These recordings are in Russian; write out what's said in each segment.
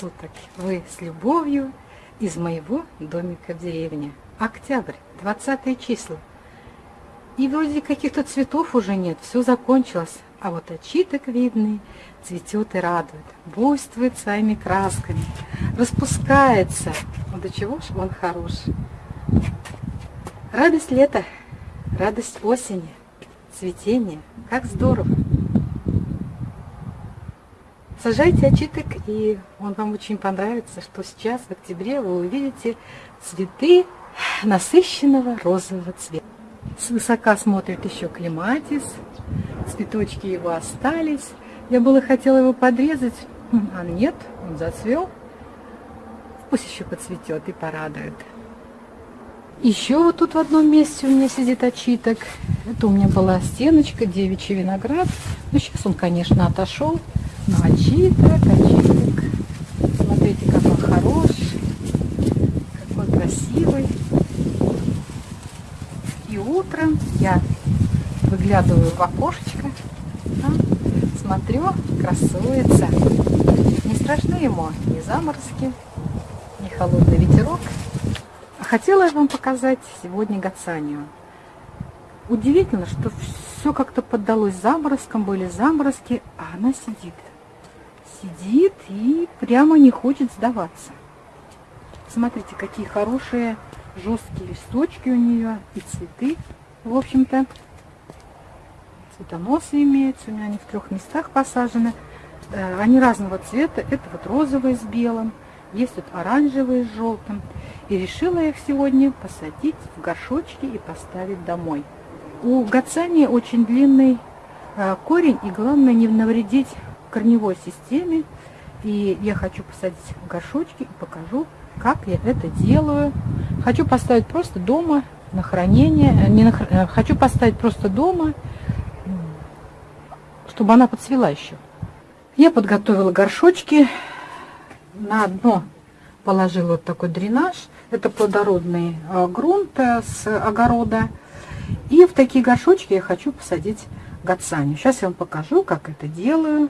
суток! Вы с любовью из моего домика в деревне. Октябрь, 20 числа. И вроде каких-то цветов уже нет, все закончилось. А вот очиток видный цветет и радует, буйствует своими красками, распускается. Ну до чего ж он хорош. Радость лета, радость осени, цветение, как здорово. Сажайте очиток, и он вам очень понравится, что сейчас в октябре вы увидите цветы насыщенного розового цвета. Свысока смотрит еще клематис, цветочки его остались. Я было хотела его подрезать, а нет, он зацвел. Пусть еще поцветет и порадует. Еще вот тут в одном месте у меня сидит очиток. Это у меня была стеночка, девичий виноград. Но сейчас он, конечно, отошел. Ну, очиток, очиток. Смотрите, как он хорош, какой красивый. И утром я выглядываю в окошечко, да, смотрю, красуется. Не страшны ему ни заморозки, ни холодный ветерок. Хотела я вам показать сегодня гацанию. Удивительно, что все как-то поддалось заморозкам, были заморозки, а она сидит сидит и прямо не хочет сдаваться. Смотрите, какие хорошие жесткие листочки у нее и цветы, в общем-то. Цветоносы имеются, у меня они в трех местах посажены. Э, они разного цвета, это вот розовый с белым, есть вот оранжевый с желтым. И решила я их сегодня посадить в горшочки и поставить домой. У гацани очень длинный э, корень, и главное не навредить корневой системе. И я хочу посадить в горшочки и покажу, как я это делаю. Хочу поставить просто дома на хранение. Э, не на, э, хочу поставить просто дома, чтобы она подцвела еще. Я подготовила горшочки. На дно положила вот такой дренаж. Это плодородный э, грунт с огорода. И в такие горшочки я хочу посадить гацанию. Сейчас я вам покажу, как это делаю.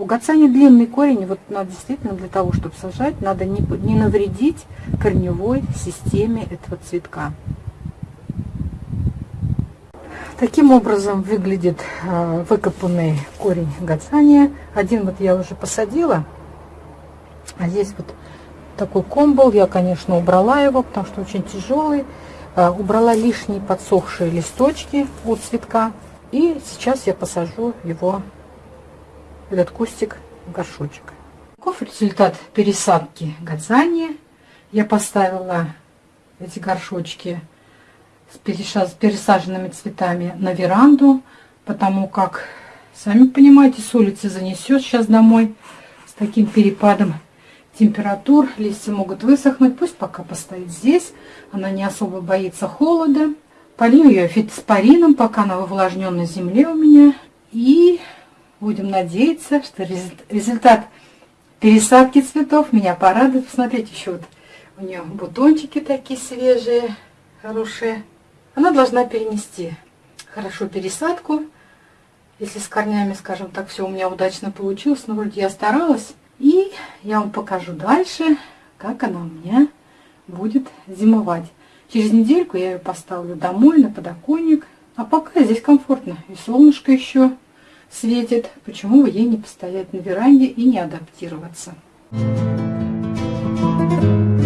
У гацани длинный корень, вот надо действительно для того, чтобы сажать, надо не, не навредить корневой системе этого цветка. Таким образом выглядит э, выкопанный корень гацания. Один вот я уже посадила, а здесь вот такой комбол. Я, конечно, убрала его, потому что очень тяжелый. Э, убрала лишние подсохшие листочки от цветка. И сейчас я посажу его этот кустик в горшочек. Каков результат пересадки гадзания? Я поставила эти горшочки с пересаженными цветами на веранду, потому как, сами понимаете, с улицы занесет сейчас домой с таким перепадом температур. Листья могут высохнуть, пусть пока постоит здесь. Она не особо боится холода. Полью ее фитоспорином, пока она в увлажненной земле у меня. И Будем надеяться, что результат пересадки цветов меня порадует. Посмотрите, еще вот у нее бутончики такие свежие, хорошие. Она должна перенести хорошо пересадку. Если с корнями, скажем так, все у меня удачно получилось, но вроде я старалась. И я вам покажу дальше, как она у меня будет зимовать. Через недельку я ее поставлю домой на подоконник. А пока здесь комфортно. И солнышко еще светит, почему бы ей не постоять на веранде и не адаптироваться. Thank you.